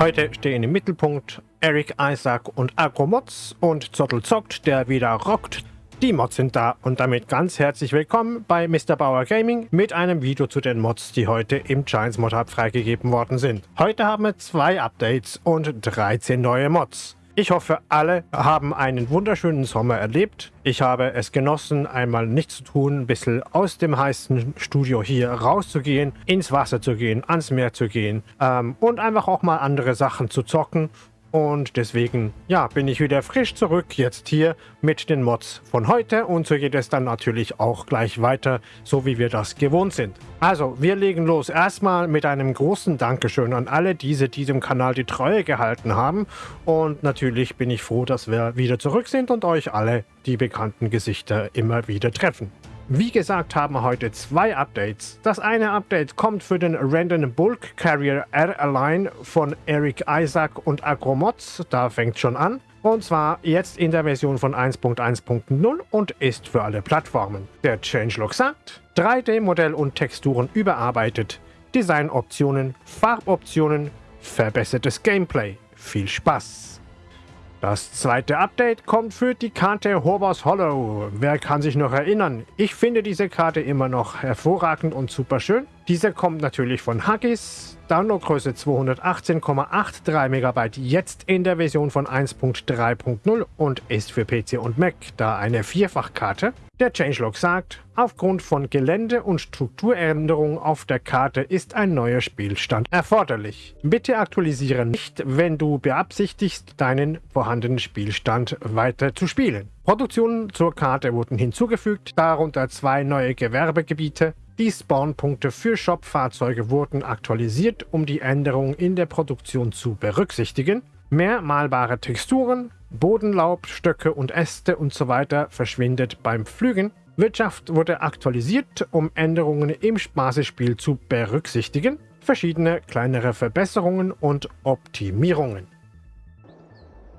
Heute stehen im Mittelpunkt Eric Isaac und Agromods und Zottel zockt, der wieder rockt. Die Mods sind da und damit ganz herzlich willkommen bei Mr. Bauer Gaming mit einem Video zu den Mods, die heute im Giants Mod Hub freigegeben worden sind. Heute haben wir zwei Updates und 13 neue Mods. Ich hoffe, alle haben einen wunderschönen Sommer erlebt. Ich habe es genossen, einmal nichts zu tun, ein bisschen aus dem heißen Studio hier rauszugehen, ins Wasser zu gehen, ans Meer zu gehen ähm, und einfach auch mal andere Sachen zu zocken und deswegen, ja, bin ich wieder frisch zurück, jetzt hier mit den Mods von heute. Und so geht es dann natürlich auch gleich weiter, so wie wir das gewohnt sind. Also, wir legen los erstmal mit einem großen Dankeschön an alle diese, die diesem Kanal die Treue gehalten haben. Und natürlich bin ich froh, dass wir wieder zurück sind und euch alle die bekannten Gesichter immer wieder treffen. Wie gesagt haben wir heute zwei Updates. Das eine Update kommt für den Random Bulk Carrier R-Align von Eric Isaac und Agromods. Da fängt schon an. Und zwar jetzt in der Version von 1.1.0 und ist für alle Plattformen. Der Changelog sagt, 3D-Modell und Texturen überarbeitet, Designoptionen, Farboptionen, verbessertes Gameplay. Viel Spaß! Das zweite Update kommt für die Karte Hobos Hollow. Wer kann sich noch erinnern? Ich finde diese Karte immer noch hervorragend und super schön. Diese kommt natürlich von Haggis. Downloadgröße 218,83 MB jetzt in der Version von 1.3.0 und ist für PC und Mac da eine Vierfachkarte. Der Changelog sagt, aufgrund von Gelände- und Strukturänderungen auf der Karte ist ein neuer Spielstand erforderlich. Bitte aktualisiere nicht, wenn du beabsichtigst, deinen vorhandenen Spielstand weiter zu spielen. Produktionen zur Karte wurden hinzugefügt, darunter zwei neue Gewerbegebiete, die Spawnpunkte für Shop-Fahrzeuge wurden aktualisiert, um die Änderungen in der Produktion zu berücksichtigen. Mehr malbare Texturen, Bodenlaub, Stöcke und Äste usw. So verschwindet beim Pflügen. Wirtschaft wurde aktualisiert, um Änderungen im Spaßespiel zu berücksichtigen. Verschiedene kleinere Verbesserungen und Optimierungen.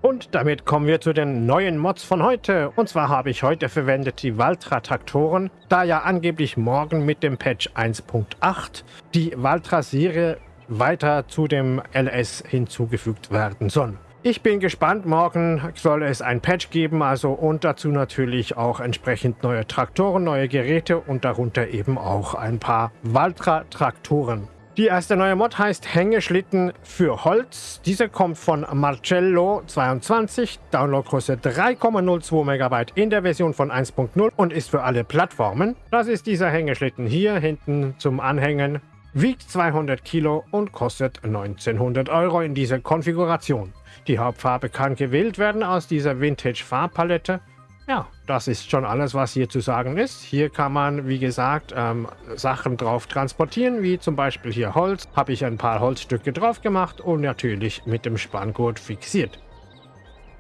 Und damit kommen wir zu den neuen Mods von heute. Und zwar habe ich heute verwendet die Valtra-Traktoren, da ja angeblich morgen mit dem Patch 1.8 die Valtra-Serie weiter zu dem LS hinzugefügt werden soll. Ich bin gespannt, morgen soll es ein Patch geben, also und dazu natürlich auch entsprechend neue Traktoren, neue Geräte und darunter eben auch ein paar Valtra-Traktoren. Die erste neue Mod heißt Hängeschlitten für Holz. Diese kommt von Marcello22, Downloadgröße 3,02 MB in der Version von 1.0 und ist für alle Plattformen. Das ist dieser Hängeschlitten hier hinten zum Anhängen. Wiegt 200 Kilo und kostet 1900 Euro in dieser Konfiguration. Die Hauptfarbe kann gewählt werden aus dieser Vintage-Farbpalette. Ja, das ist schon alles, was hier zu sagen ist. Hier kann man, wie gesagt, ähm, Sachen drauf transportieren, wie zum Beispiel hier Holz. Habe ich ein paar Holzstücke drauf gemacht und natürlich mit dem Spanngurt fixiert.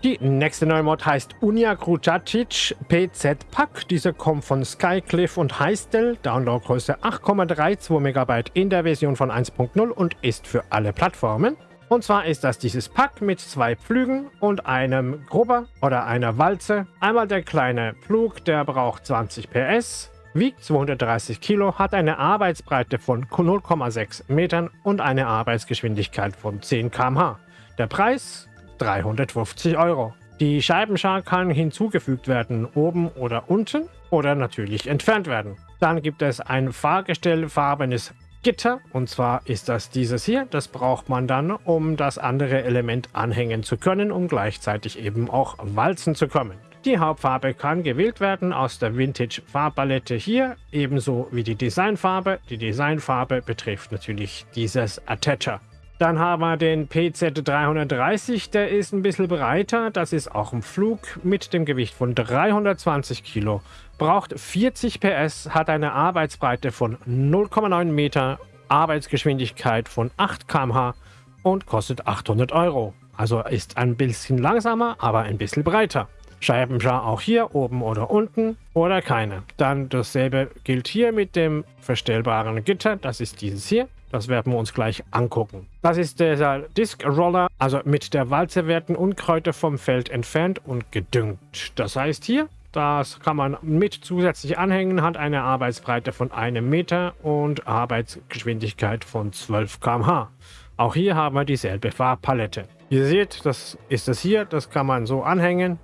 Die nächste neue Mod heißt Unia Krucacic PZ Pack. Diese kommt von Skycliff und Heistel. Downloadgröße 8,32 MB in der Version von 1.0 und ist für alle Plattformen. Und zwar ist das dieses Pack mit zwei Pflügen und einem Grubber oder einer Walze. Einmal der kleine Pflug, der braucht 20 PS, wiegt 230 Kilo, hat eine Arbeitsbreite von 0,6 Metern und eine Arbeitsgeschwindigkeit von 10 km/h. Der Preis 350 Euro. Die Scheibenschar kann hinzugefügt werden, oben oder unten oder natürlich entfernt werden. Dann gibt es ein fahrgestellfarbenes Gitter. Und zwar ist das dieses hier. Das braucht man dann, um das andere Element anhängen zu können, um gleichzeitig eben auch walzen zu kommen. Die Hauptfarbe kann gewählt werden aus der Vintage Farbpalette hier, ebenso wie die Designfarbe. Die Designfarbe betrifft natürlich dieses Attacher. Dann haben wir den PZ330, der ist ein bisschen breiter. Das ist auch ein Flug mit dem Gewicht von 320 Kilo. Braucht 40 PS, hat eine Arbeitsbreite von 0,9 Meter, Arbeitsgeschwindigkeit von 8 km/h und kostet 800 Euro. Also ist ein bisschen langsamer, aber ein bisschen breiter. Scheibenschar auch hier oben oder unten oder keine. Dann dasselbe gilt hier mit dem verstellbaren Gitter. Das ist dieses hier. Das werden wir uns gleich angucken. Das ist der Disc Roller, also mit der Walze werden Unkräuter vom Feld entfernt und gedüngt. Das heißt hier, das kann man mit zusätzlich anhängen, hat eine Arbeitsbreite von einem Meter und Arbeitsgeschwindigkeit von 12 km/h. Auch hier haben wir dieselbe Farbpalette. Ihr seht, das ist es hier, das kann man so anhängen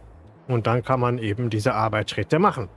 und dann kann man eben diese Arbeitsschritte machen.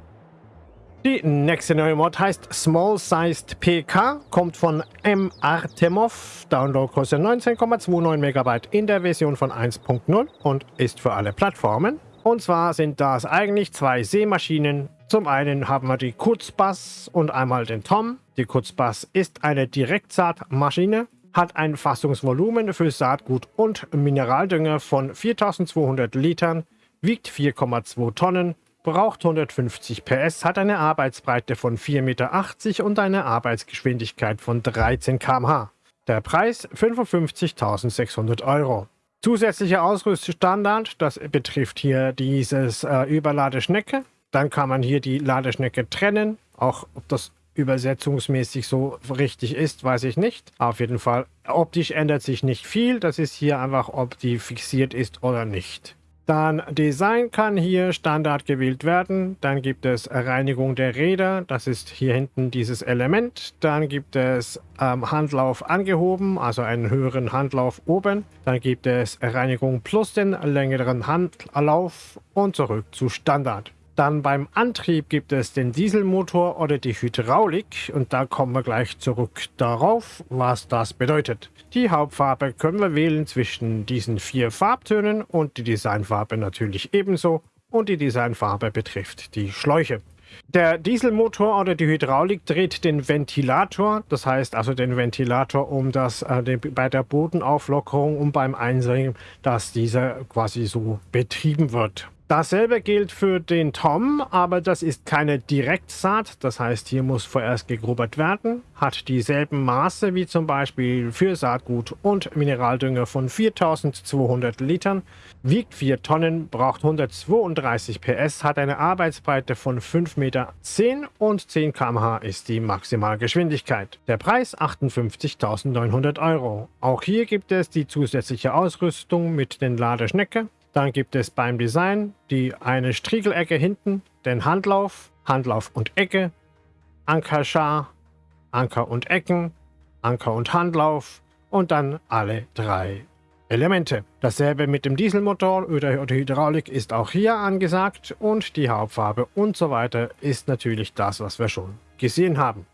Die nächste neue Mod heißt Small Sized PK, kommt von M. Artemov, Downloadgröße 19,29 MB in der Version von 1.0 und ist für alle Plattformen. Und zwar sind das eigentlich zwei Seemaschinen. Zum einen haben wir die Kurzbass und einmal den Tom. Die Kurzbass ist eine Direktsaatmaschine, hat ein Fassungsvolumen für Saatgut und Mineraldünger von 4200 Litern, wiegt 4,2 Tonnen braucht 150 PS, hat eine Arbeitsbreite von 4,80 Meter und eine Arbeitsgeschwindigkeit von 13 km/h. Der Preis 55.600 Euro. Zusätzlicher Ausrüststandard, das betrifft hier dieses äh, Überladeschnecke. Dann kann man hier die Ladeschnecke trennen. Auch ob das übersetzungsmäßig so richtig ist, weiß ich nicht. Auf jeden Fall, optisch ändert sich nicht viel. Das ist hier einfach, ob die fixiert ist oder nicht. Dann Design kann hier Standard gewählt werden. Dann gibt es Reinigung der Räder. Das ist hier hinten dieses Element. Dann gibt es ähm, Handlauf angehoben, also einen höheren Handlauf oben. Dann gibt es Reinigung plus den längeren Handlauf und zurück zu Standard. Dann beim Antrieb gibt es den Dieselmotor oder die Hydraulik und da kommen wir gleich zurück darauf, was das bedeutet. Die Hauptfarbe können wir wählen zwischen diesen vier Farbtönen und die Designfarbe natürlich ebenso. Und die Designfarbe betrifft die Schläuche. Der Dieselmotor oder die Hydraulik dreht den Ventilator, das heißt also den Ventilator, um das äh, den, bei der Bodenauflockerung und beim Einsenken, dass dieser quasi so betrieben wird. Dasselbe gilt für den Tom, aber das ist keine Direktsaat. Das heißt, hier muss vorerst gegrubbert werden. Hat dieselben Maße wie zum Beispiel für Saatgut und Mineraldünger von 4200 Litern. Wiegt 4 Tonnen, braucht 132 PS, hat eine Arbeitsbreite von 5,10 Meter und 10 km/h ist die Maximalgeschwindigkeit. Der Preis 58.900 Euro. Auch hier gibt es die zusätzliche Ausrüstung mit den Ladeschnecke dann gibt es beim Design die eine Striegelecke hinten, den Handlauf, Handlauf und Ecke, Ankerschar, Anker und Ecken, Anker und Handlauf und dann alle drei Elemente. Dasselbe mit dem Dieselmotor oder der Hydraulik ist auch hier angesagt und die Hauptfarbe und so weiter ist natürlich das, was wir schon gesehen haben.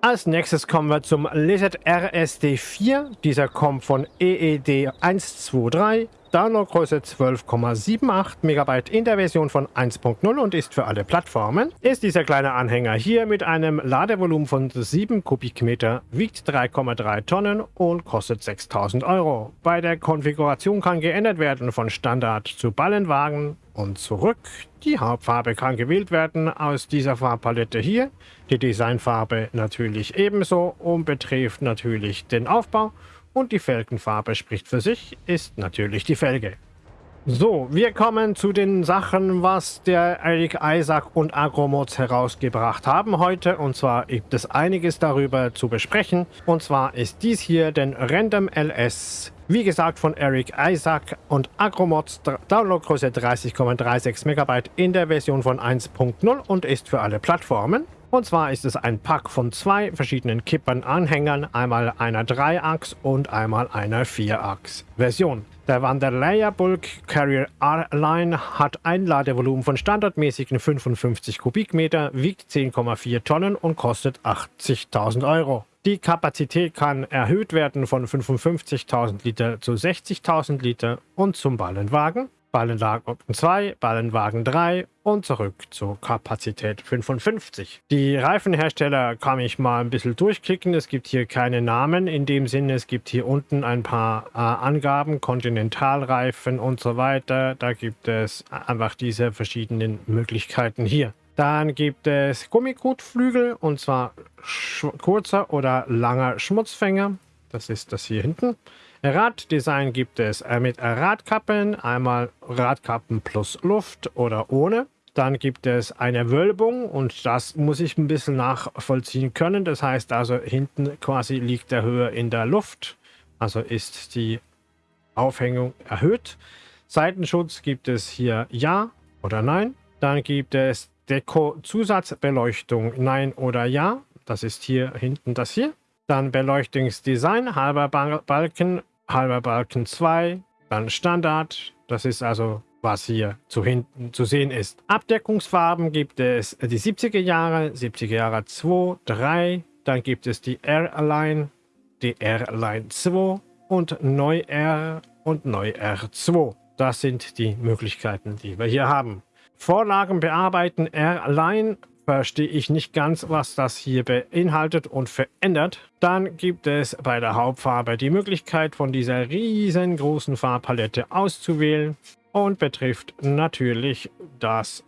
Als nächstes kommen wir zum Lizard RSD4. Dieser kommt von EED 123 Downloadgröße 12,78 MB in der Version von 1.0 und ist für alle Plattformen, ist dieser kleine Anhänger hier mit einem Ladevolumen von 7 Kubikmeter, wiegt 3,3 Tonnen und kostet 6000 Euro. Bei der Konfiguration kann geändert werden von Standard zu Ballenwagen und zurück. Die Hauptfarbe kann gewählt werden aus dieser Farbpalette hier. Die Designfarbe natürlich ebenso und betrifft natürlich den Aufbau und die Felgenfarbe spricht für sich, ist natürlich die Felge. So, wir kommen zu den Sachen, was der Eric Isaac und Agromods herausgebracht haben heute. Und zwar gibt es einiges darüber zu besprechen. Und zwar ist dies hier den Random LS, wie gesagt von Eric Isaac und Agromods, Downloadgröße 30,36 MB in der Version von 1.0 und ist für alle Plattformen. Und zwar ist es ein Pack von zwei verschiedenen Kippern-Anhängern, einmal einer 3-Achs und einmal einer 4-Achs-Version. Der Wanderlayer Bulk Carrier R-Line hat ein Ladevolumen von standardmäßigen 55 Kubikmeter, wiegt 10,4 Tonnen und kostet 80.000 Euro. Die Kapazität kann erhöht werden von 55.000 Liter zu 60.000 Liter und zum Ballenwagen Ballenwagen 2, Ballenwagen 3 und zurück zur Kapazität 55. Die Reifenhersteller kann ich mal ein bisschen durchklicken. Es gibt hier keine Namen in dem Sinne. Es gibt hier unten ein paar äh, Angaben, Kontinentalreifen und so weiter. Da gibt es einfach diese verschiedenen Möglichkeiten hier. Dann gibt es Gummikotflügel und zwar kurzer oder langer Schmutzfänger. Das ist das hier hinten. Raddesign gibt es äh, mit Radkappen, einmal Radkappen plus Luft oder ohne. Dann gibt es eine Wölbung und das muss ich ein bisschen nachvollziehen können. Das heißt also, hinten quasi liegt der Höhe in der Luft. Also ist die Aufhängung erhöht. Seitenschutz gibt es hier Ja oder Nein. Dann gibt es Deko-Zusatzbeleuchtung Nein oder Ja. Das ist hier hinten das hier. Dann Beleuchtungsdesign, halber Balken, halber Balken 2, dann Standard. Das ist also, was hier zu hinten zu sehen ist. Abdeckungsfarben gibt es die 70er Jahre, 70er Jahre 2, 3. Dann gibt es die Airline, die Airline 2 und Neu R und Neu R2. Das sind die Möglichkeiten, die wir hier haben. Vorlagen bearbeiten Airline verstehe ich nicht ganz, was das hier beinhaltet und verändert. Dann gibt es bei der Hauptfarbe die Möglichkeit, von dieser riesengroßen Farbpalette auszuwählen und betrifft natürlich das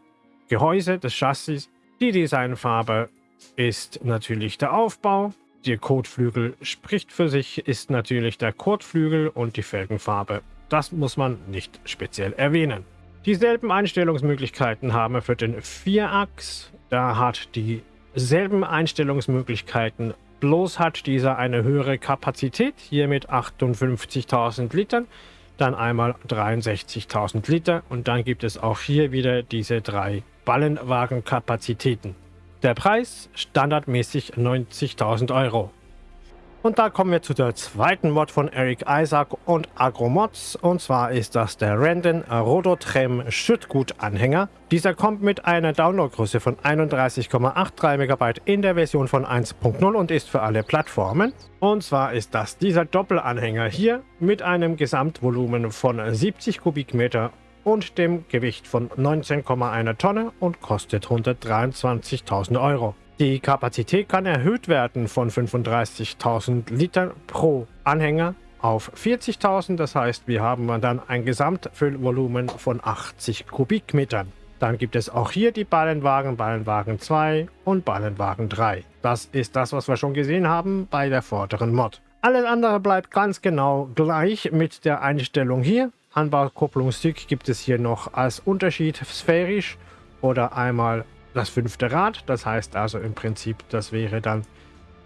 Gehäuse des Chassis. Die Designfarbe ist natürlich der Aufbau. Der Kotflügel spricht für sich, ist natürlich der Kotflügel und die Felgenfarbe. Das muss man nicht speziell erwähnen. Dieselben Einstellungsmöglichkeiten haben wir für den Vierachs. Da hat dieselben Einstellungsmöglichkeiten, bloß hat dieser eine höhere Kapazität, hier mit 58.000 Litern, dann einmal 63.000 Liter und dann gibt es auch hier wieder diese drei Ballenwagenkapazitäten. Der Preis standardmäßig 90.000 Euro. Und da kommen wir zu der zweiten Mod von Eric Isaac und Agromods. Und zwar ist das der Randon Rodotrem Schüttgut-Anhänger. Dieser kommt mit einer Downloadgröße von 31,83 MB in der Version von 1.0 und ist für alle Plattformen. Und zwar ist das dieser Doppelanhänger hier mit einem Gesamtvolumen von 70 Kubikmeter und dem Gewicht von 19,1 Tonne und kostet 123.000 Euro. Die Kapazität kann erhöht werden von 35.000 Litern pro Anhänger auf 40.000. Das heißt, wir haben dann ein Gesamtfüllvolumen von 80 Kubikmetern. Dann gibt es auch hier die Ballenwagen, Ballenwagen 2 und Ballenwagen 3. Das ist das, was wir schon gesehen haben bei der vorderen Mod. Alles andere bleibt ganz genau gleich mit der Einstellung hier. Anbaukupplungsstück gibt es hier noch als Unterschied sphärisch oder einmal das fünfte Rad. Das heißt also im Prinzip, das wäre dann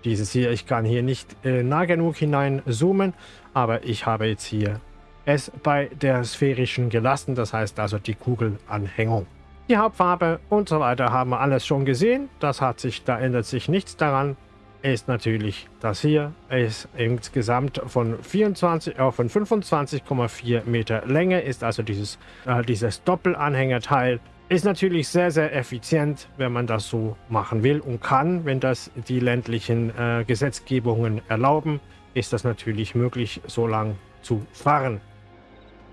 dieses hier. Ich kann hier nicht äh, nah genug hinein zoomen, aber ich habe jetzt hier es bei der sphärischen gelassen. Das heißt also die Kugelanhängung. Die Hauptfarbe und so weiter haben wir alles schon gesehen. Das hat sich, da ändert sich nichts daran. Ist natürlich das hier. Ist insgesamt von 24 äh, von 25,4 Meter Länge. Ist also dieses, äh, dieses Doppelanhängerteil ist natürlich sehr, sehr effizient, wenn man das so machen will und kann. Wenn das die ländlichen äh, Gesetzgebungen erlauben, ist das natürlich möglich, so lang zu fahren.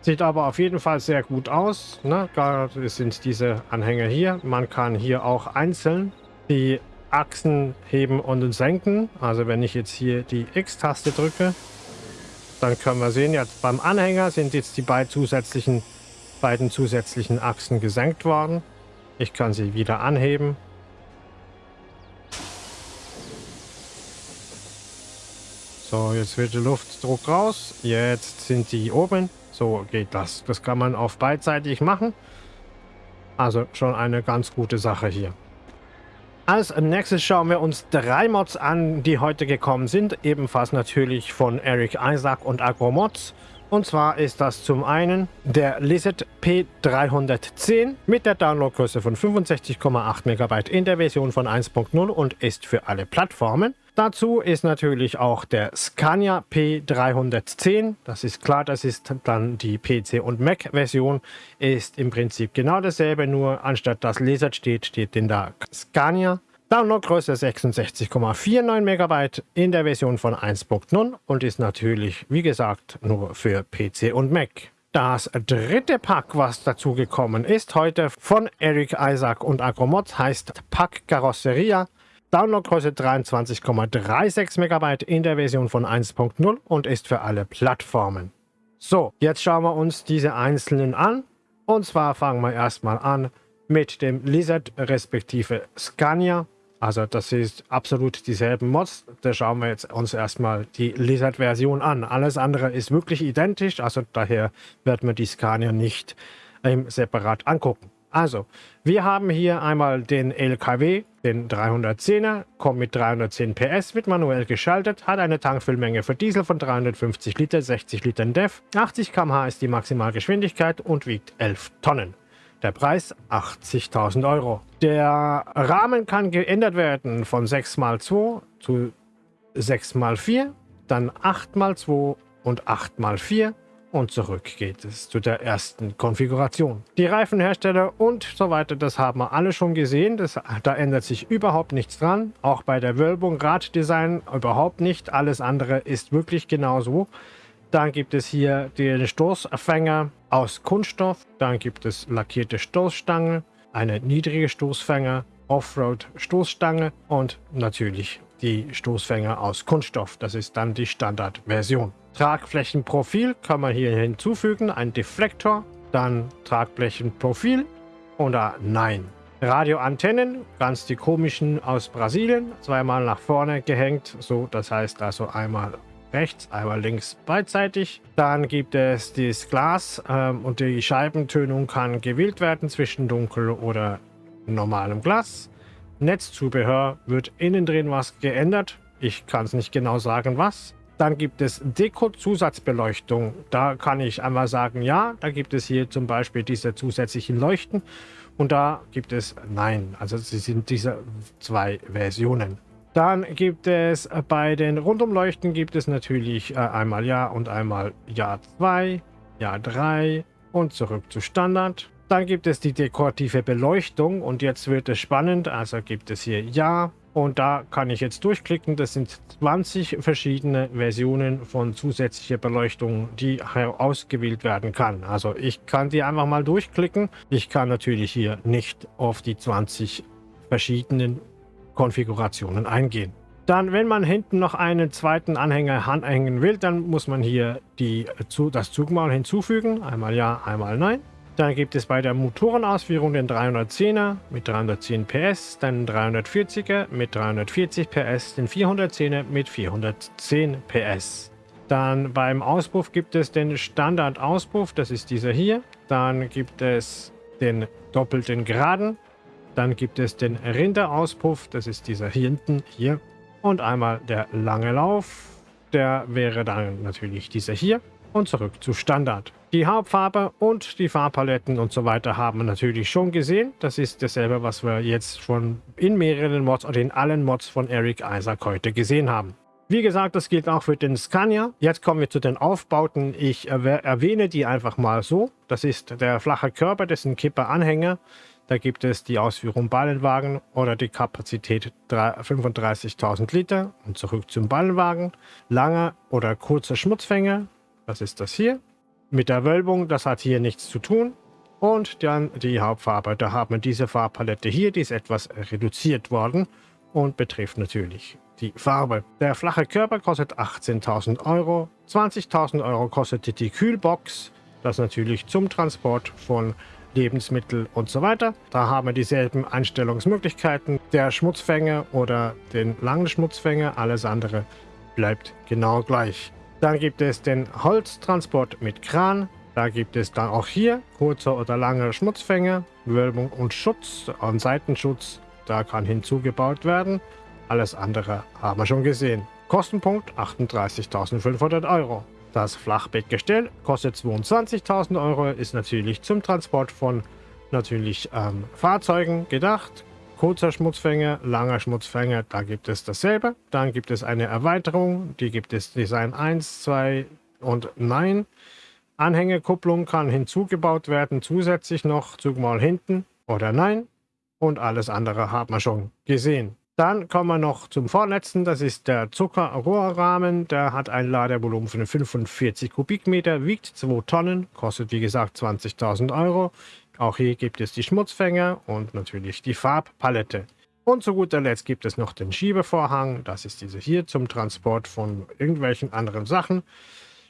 Sieht aber auf jeden Fall sehr gut aus. Ne? Gerade sind diese Anhänger hier. Man kann hier auch einzeln die Achsen heben und senken. Also wenn ich jetzt hier die X-Taste drücke, dann können wir sehen, jetzt beim Anhänger sind jetzt die beiden zusätzlichen beiden zusätzlichen Achsen gesenkt worden. Ich kann sie wieder anheben. So, jetzt wird der Luftdruck raus. Jetzt sind die oben. So geht das. Das kann man auf beidseitig machen. Also schon eine ganz gute Sache hier. Als nächstes schauen wir uns drei Mods an, die heute gekommen sind. Ebenfalls natürlich von Eric Isaac und Agromods. Und zwar ist das zum einen der Lizard P310 mit der Downloadgröße von 65,8 MB in der Version von 1.0 und ist für alle Plattformen. Dazu ist natürlich auch der Scania P310. Das ist klar, das ist dann die PC- und Mac-Version. Ist im Prinzip genau dasselbe, nur anstatt das Lizard steht, steht denn da Scania. Downloadgröße 66,49 MB in der Version von 1.0 und ist natürlich, wie gesagt, nur für PC und Mac. Das dritte Pack, was dazugekommen ist heute von Eric Isaac und Agromods, heißt Pack Carrosseria. Downloadgröße 23,36 MB in der Version von 1.0 und ist für alle Plattformen. So, jetzt schauen wir uns diese einzelnen an. Und zwar fangen wir erstmal an mit dem Lizard respektive Scania. Also das ist absolut dieselben Mods. Da schauen wir jetzt uns erstmal die Lizard-Version an. Alles andere ist wirklich identisch, also daher wird man die Scania nicht ähm, separat angucken. Also, wir haben hier einmal den LKW, den 310er, kommt mit 310 PS, wird manuell geschaltet, hat eine Tankfüllmenge für Diesel von 350 Liter, 60 Litern DEF, 80 km/h ist die Maximalgeschwindigkeit und wiegt 11 Tonnen. Der Preis 80.000 Euro. Der Rahmen kann geändert werden von 6 x 2 zu 6x4, dann 8x2 und 8x4 und zurück geht es zu der ersten Konfiguration. Die Reifenhersteller und so weiter, das haben wir alle schon gesehen. Das, da ändert sich überhaupt nichts dran. Auch bei der Wölbung, Raddesign überhaupt nicht. Alles andere ist wirklich genauso. Dann gibt es hier den Stoßfänger aus Kunststoff. Dann gibt es lackierte Stoßstange, eine niedrige Stoßfänger, Offroad-Stoßstange und natürlich die Stoßfänger aus Kunststoff. Das ist dann die Standardversion. Tragflächenprofil kann man hier hinzufügen, ein Deflektor, dann Tragflächenprofil oder Nein. Radioantennen, ganz die komischen aus Brasilien, zweimal nach vorne gehängt, so das heißt also einmal rechts, einmal links beidseitig. Dann gibt es das Glas ähm, und die Scheibentönung kann gewählt werden zwischen dunkel oder normalem Glas. Netzzubehör wird innen drin was geändert. Ich kann es nicht genau sagen, was. Dann gibt es Deko-Zusatzbeleuchtung. Da kann ich einmal sagen, ja, da gibt es hier zum Beispiel diese zusätzlichen Leuchten. Und da gibt es Nein. Also sie sind diese zwei Versionen. Dann gibt es bei den Rundumleuchten gibt es natürlich äh, einmal Ja und einmal Ja 2, Ja 3 und zurück zu Standard. Dann gibt es die dekorative Beleuchtung und jetzt wird es spannend. Also gibt es hier Ja und da kann ich jetzt durchklicken. Das sind 20 verschiedene Versionen von zusätzlicher Beleuchtung, die ausgewählt werden kann. Also ich kann die einfach mal durchklicken. Ich kann natürlich hier nicht auf die 20 verschiedenen Konfigurationen eingehen. Dann, wenn man hinten noch einen zweiten Anhänger anhängen will, dann muss man hier die, das Zugmaul hinzufügen. Einmal Ja, einmal Nein. Dann gibt es bei der Motorenausführung den 310er mit 310 PS, dann 340er mit 340 PS, den 410er mit 410 PS. Dann beim Auspuff gibt es den Standard-Auspuff, das ist dieser hier. Dann gibt es den doppelten Geraden. Dann gibt es den Rinderauspuff, das ist dieser hier hinten hier. Und einmal der lange Lauf, der wäre dann natürlich dieser hier. Und zurück zu Standard. Die Hauptfarbe und die Farbpaletten und so weiter haben wir natürlich schon gesehen. Das ist dasselbe, was wir jetzt schon in mehreren Mods oder in allen Mods von Eric Isaac heute gesehen haben. Wie gesagt, das gilt auch für den Scania. Jetzt kommen wir zu den Aufbauten. Ich erwähne die einfach mal so. Das ist der flache Körper, das sind Kipperanhänger. Da gibt es die Ausführung Ballenwagen oder die Kapazität 35.000 Liter. Und zurück zum Ballenwagen. Langer oder kurzer Schmutzfänger. Das ist das hier. Mit der Wölbung, das hat hier nichts zu tun. Und dann die Hauptfarbe. Da haben wir diese Farbpalette hier, die ist etwas reduziert worden und betrifft natürlich die Farbe. Der flache Körper kostet 18.000 Euro. 20.000 Euro kostet die Kühlbox. Das natürlich zum Transport von Lebensmitteln und so weiter. Da haben wir dieselben Einstellungsmöglichkeiten. Der Schmutzfänger oder den langen Schmutzfänger, alles andere bleibt genau gleich. Dann gibt es den Holztransport mit Kran. Da gibt es dann auch hier kurzer oder langer Schmutzfänger, Wölbung und Schutz und Seitenschutz. Da kann hinzugebaut werden. Alles andere haben wir schon gesehen. Kostenpunkt 38.500 Euro. Das Flachbettgestell kostet 22.000 Euro, ist natürlich zum Transport von natürlich ähm, Fahrzeugen gedacht. Kurzer Schmutzfänger, langer Schmutzfänger, da gibt es dasselbe. Dann gibt es eine Erweiterung, die gibt es Design 1, 2 und Nein. Anhängekupplung kann hinzugebaut werden, zusätzlich noch Zugmaul hinten oder Nein. Und alles andere haben wir schon gesehen. Dann kommen wir noch zum vorletzten, das ist der Zuckerrohrrahmen. Der hat ein Ladevolumen von 45 Kubikmeter, wiegt 2 Tonnen, kostet wie gesagt 20.000 Euro. Auch hier gibt es die Schmutzfänger und natürlich die Farbpalette. Und zu guter Letzt gibt es noch den Schiebevorhang. Das ist diese hier zum Transport von irgendwelchen anderen Sachen.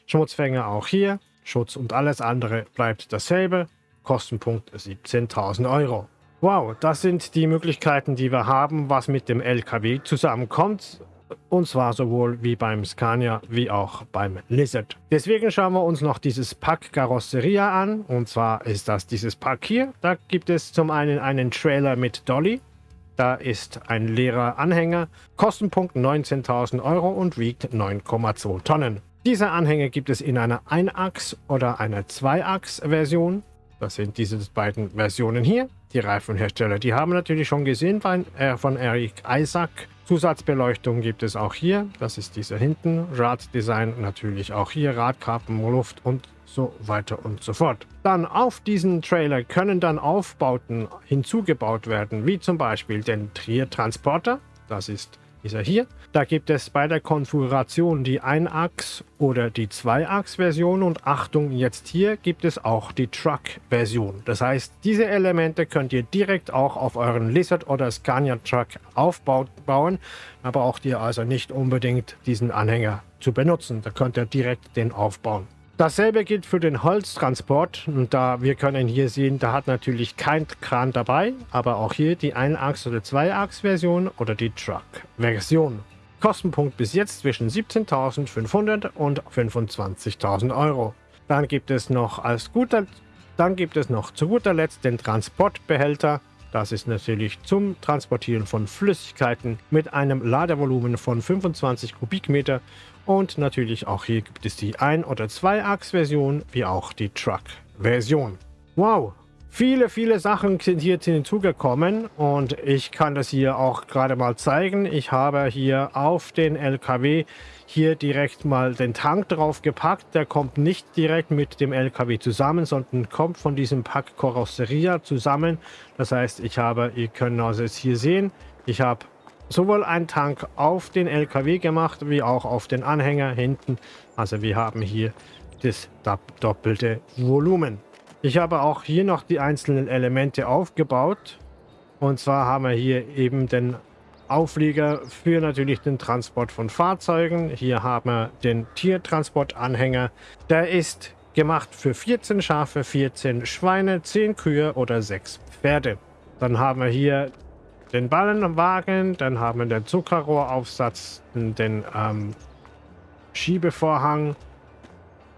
Schmutzfänger auch hier. Schutz und alles andere bleibt dasselbe. Kostenpunkt 17.000 Euro. Wow, das sind die Möglichkeiten, die wir haben, was mit dem LKW zusammenkommt. Und zwar sowohl wie beim Scania wie auch beim Lizard. Deswegen schauen wir uns noch dieses Pack Carrosseria an. Und zwar ist das dieses Pack hier. Da gibt es zum einen einen Trailer mit Dolly. Da ist ein leerer Anhänger. Kostenpunkt 19.000 Euro und wiegt 9,2 Tonnen. Diese Anhänger gibt es in einer Einachs- oder einer Zweiachs-Version. Das sind diese beiden Versionen hier. Die Reifenhersteller, die haben natürlich schon gesehen bei, äh, von Eric Isaac Zusatzbeleuchtung gibt es auch hier. Das ist diese hinten. Raddesign natürlich auch hier. Radkappen, Luft und so weiter und so fort. Dann auf diesen Trailer können dann Aufbauten hinzugebaut werden, wie zum Beispiel den Trier-Transporter. Das ist dieser hier. Da gibt es bei der Konfiguration die Ein-Achs- oder die Zwei-Achs-Version und Achtung, jetzt hier gibt es auch die Truck-Version. Das heißt, diese Elemente könnt ihr direkt auch auf euren Lizard oder Scania Truck aufbauen, aber braucht ihr also nicht unbedingt diesen Anhänger zu benutzen. Da könnt ihr direkt den aufbauen. Dasselbe gilt für den Holztransport. Und da wir können hier sehen, da hat natürlich kein Kran dabei, aber auch hier die Ein-Achs- oder Zwei-Achs-Version oder die Truck-Version. Kostenpunkt bis jetzt zwischen 17.500 und 25.000 Euro. Dann gibt es noch als guter, dann gibt es noch zu guter Letzt den Transportbehälter. Das ist natürlich zum Transportieren von Flüssigkeiten mit einem Ladevolumen von 25 Kubikmeter und natürlich auch hier gibt es die Ein- oder Zwei-Achs-Version, wie auch die Truck-Version. Wow, viele, viele Sachen sind hier hinzugekommen und ich kann das hier auch gerade mal zeigen. Ich habe hier auf den LKW hier direkt mal den Tank drauf gepackt. Der kommt nicht direkt mit dem LKW zusammen, sondern kommt von diesem Pack Karosseria zusammen. Das heißt, ich habe, ihr könnt also jetzt hier sehen, ich habe sowohl einen Tank auf den LKW gemacht, wie auch auf den Anhänger hinten. Also wir haben hier das doppelte Volumen. Ich habe auch hier noch die einzelnen Elemente aufgebaut. Und zwar haben wir hier eben den Auflieger für natürlich den Transport von Fahrzeugen. Hier haben wir den Tiertransportanhänger. Der ist gemacht für 14 Schafe, 14 Schweine, 10 Kühe oder 6 Pferde. Dann haben wir hier den Ballenwagen, dann haben wir den Zuckerrohraufsatz, den ähm, Schiebevorhang.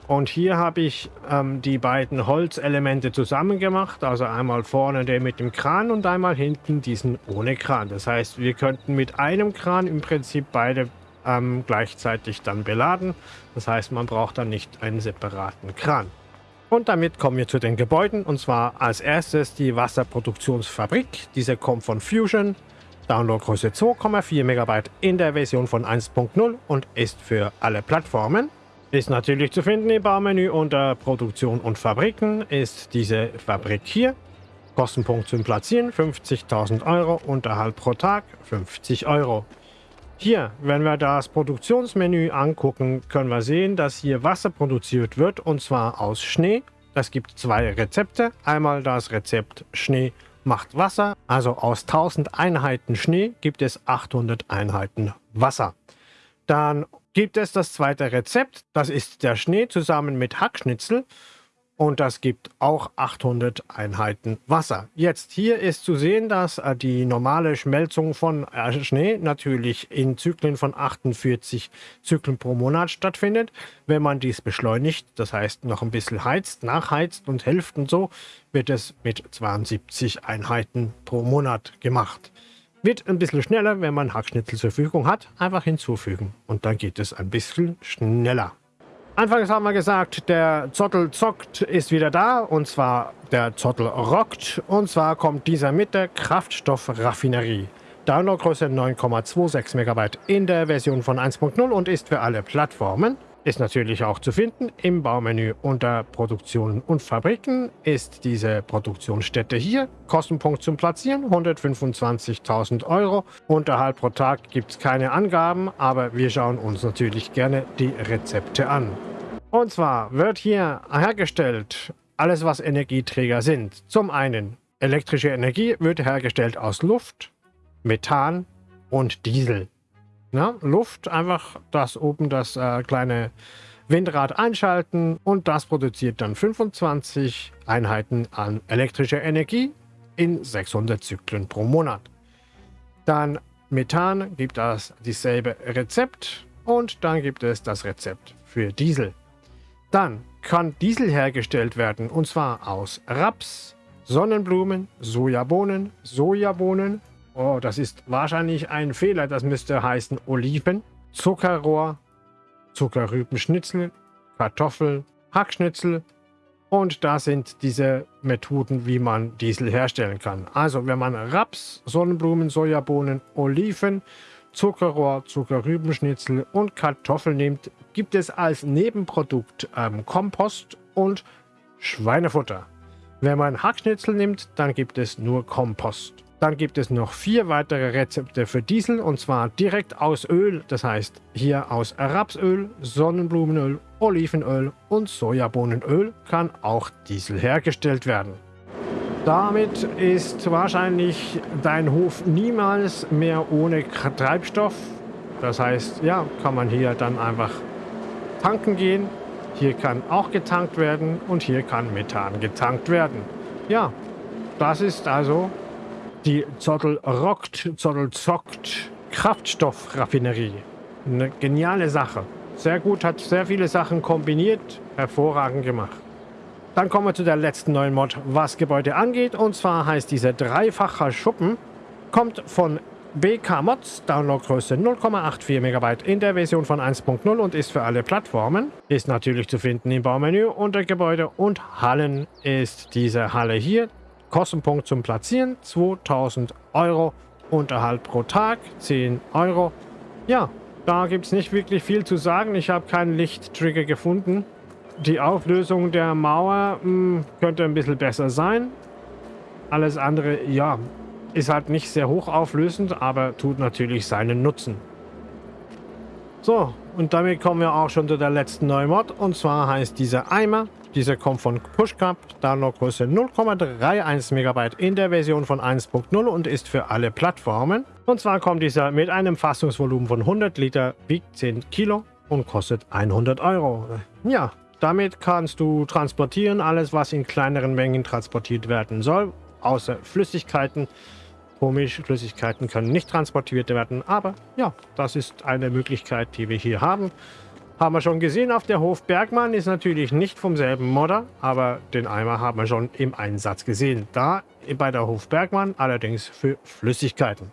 Und hier habe ich ähm, die beiden Holzelemente zusammen gemacht. Also einmal vorne den mit dem Kran und einmal hinten diesen ohne Kran. Das heißt, wir könnten mit einem Kran im Prinzip beide ähm, gleichzeitig dann beladen. Das heißt, man braucht dann nicht einen separaten Kran. Und damit kommen wir zu den Gebäuden und zwar als erstes die Wasserproduktionsfabrik. Diese kommt von Fusion, Downloadgröße 2,4 MB in der Version von 1.0 und ist für alle Plattformen. Ist natürlich zu finden im Baumenü unter Produktion und Fabriken ist diese Fabrik hier. Kostenpunkt zum Platzieren 50.000 Euro, Unterhalt pro Tag 50 Euro. Hier, wenn wir das Produktionsmenü angucken, können wir sehen, dass hier Wasser produziert wird und zwar aus Schnee. Es gibt zwei Rezepte. Einmal das Rezept Schnee macht Wasser, also aus 1000 Einheiten Schnee gibt es 800 Einheiten Wasser. Dann gibt es das zweite Rezept, das ist der Schnee zusammen mit Hackschnitzel und das gibt auch 800 Einheiten Wasser. Jetzt hier ist zu sehen, dass äh, die normale Schmelzung von äh, Schnee natürlich in Zyklen von 48 Zyklen pro Monat stattfindet. Wenn man dies beschleunigt, das heißt noch ein bisschen heizt, nachheizt und hilft und so, wird es mit 72 Einheiten pro Monat gemacht. Wird ein bisschen schneller, wenn man Hackschnitzel zur Verfügung hat, einfach hinzufügen und dann geht es ein bisschen schneller. Anfangs haben wir gesagt, der Zottel zockt ist wieder da und zwar der Zottel rockt und zwar kommt dieser mit der Kraftstoffraffinerie. Downloadgröße 9,26 MB in der Version von 1.0 und ist für alle Plattformen. Ist natürlich auch zu finden im Baumenü unter Produktionen und Fabriken ist diese Produktionsstätte hier. Kostenpunkt zum Platzieren 125.000 Euro. Unterhalt pro Tag gibt es keine Angaben, aber wir schauen uns natürlich gerne die Rezepte an. Und zwar wird hier hergestellt alles, was Energieträger sind. Zum einen elektrische Energie wird hergestellt aus Luft, Methan und Diesel. Ja, Luft, einfach das oben das äh, kleine Windrad einschalten und das produziert dann 25 Einheiten an elektrischer Energie in 600 Zyklen pro Monat. Dann Methan gibt das dieselbe Rezept und dann gibt es das Rezept für Diesel. Dann kann Diesel hergestellt werden und zwar aus Raps, Sonnenblumen, Sojabohnen, Sojabohnen, Oh, das ist wahrscheinlich ein Fehler. Das müsste heißen Oliven, Zuckerrohr, Zuckerrübenschnitzel, Kartoffel, Hackschnitzel. Und da sind diese Methoden, wie man Diesel herstellen kann. Also wenn man Raps, Sonnenblumen, Sojabohnen, Oliven Zuckerrohr, Zuckerrübenschnitzel und Kartoffeln nimmt, gibt es als Nebenprodukt ähm, Kompost und Schweinefutter. Wenn man Hackschnitzel nimmt, dann gibt es nur Kompost. Dann gibt es noch vier weitere Rezepte für Diesel und zwar direkt aus Öl, das heißt hier aus Rapsöl, Sonnenblumenöl, Olivenöl und Sojabohnenöl kann auch Diesel hergestellt werden. Damit ist wahrscheinlich dein Hof niemals mehr ohne Treibstoff. Das heißt, ja, kann man hier dann einfach tanken gehen. Hier kann auch getankt werden und hier kann Methan getankt werden. Ja, das ist also die Zottel rockt, Zottel zockt Kraftstoffraffinerie. Eine geniale Sache. Sehr gut, hat sehr viele Sachen kombiniert. Hervorragend gemacht. Dann kommen wir zu der letzten neuen Mod, was Gebäude angeht. Und zwar heißt dieser dreifacher Schuppen, kommt von BK Mods, Downloadgröße 0,84 MB in der Version von 1.0 und ist für alle Plattformen. Ist natürlich zu finden im Baumenü unter Gebäude und Hallen ist diese Halle hier. Kostenpunkt zum Platzieren 2000 Euro. Unterhalt pro Tag 10 Euro. Ja, da gibt es nicht wirklich viel zu sagen. Ich habe keinen Lichttrigger gefunden. Die Auflösung der Mauer mh, hm, könnte ein bisschen besser sein. Alles andere, ja, ist halt nicht sehr hochauflösend, aber tut natürlich seinen Nutzen. So, und damit kommen wir auch schon zu der letzten neuen Mod. Und zwar heißt dieser Eimer dieser kommt von PushCup, Downloadgröße 0,31 MB in der Version von 1.0 und ist für alle Plattformen. Und zwar kommt dieser mit einem Fassungsvolumen von 100 Liter, wiegt 10 Kilo und kostet 100 Euro. Ja, damit kannst du transportieren, alles was in kleineren Mengen transportiert werden soll, außer Flüssigkeiten. Komisch, Flüssigkeiten können nicht transportiert werden, aber ja, das ist eine Möglichkeit, die wir hier haben. Haben wir schon gesehen auf der Hof Bergmann, ist natürlich nicht vom selben Modder, aber den Eimer haben wir schon im Einsatz gesehen. Da bei der Hof Bergmann allerdings für Flüssigkeiten.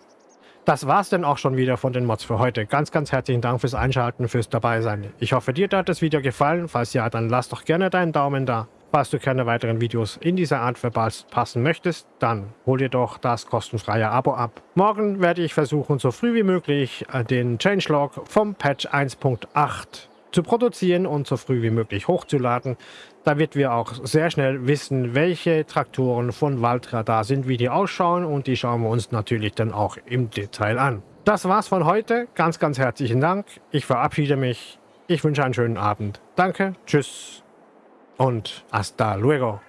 Das war's dann auch schon wieder von den Mods für heute. Ganz, ganz herzlichen Dank fürs Einschalten, fürs Dabeisein. Ich hoffe, dir hat das Video gefallen. Falls ja, dann lass doch gerne deinen Daumen da. Falls du keine weiteren Videos in dieser Art verpassen möchtest, dann hol dir doch das kostenfreie Abo ab. Morgen werde ich versuchen, so früh wie möglich äh, den Changelog vom Patch 1.8 zu produzieren und so früh wie möglich hochzuladen, damit wir auch sehr schnell wissen, welche Traktoren von Valtra da sind, wie die ausschauen und die schauen wir uns natürlich dann auch im Detail an. Das war's von heute. Ganz, ganz herzlichen Dank. Ich verabschiede mich. Ich wünsche einen schönen Abend. Danke, tschüss und hasta luego.